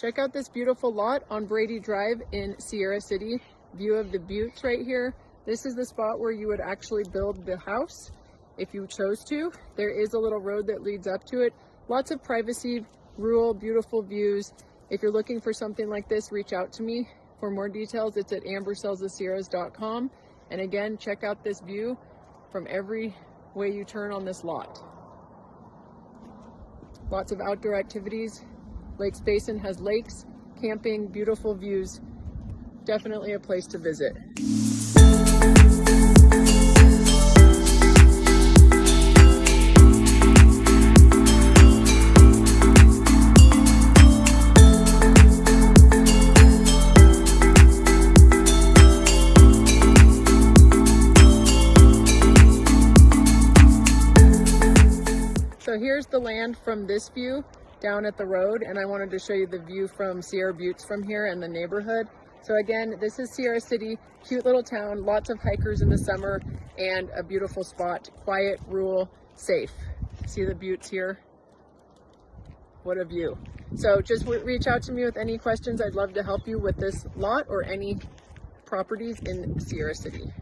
Check out this beautiful lot on Brady Drive in Sierra City. View of the buttes right here. This is the spot where you would actually build the house if you chose to. There is a little road that leads up to it. Lots of privacy, rural, beautiful views. If you're looking for something like this, reach out to me. For more details, it's at ambersellsthesierras.com. And again, check out this view from every way you turn on this lot. Lots of outdoor activities. Lakes Basin has lakes, camping, beautiful views. Definitely a place to visit. So here's the land from this view down at the road and I wanted to show you the view from Sierra Buttes from here and the neighborhood. So again, this is Sierra City, cute little town, lots of hikers in the summer and a beautiful spot, quiet, rural, safe. See the buttes here? What a view. So just reach out to me with any questions. I'd love to help you with this lot or any properties in Sierra City.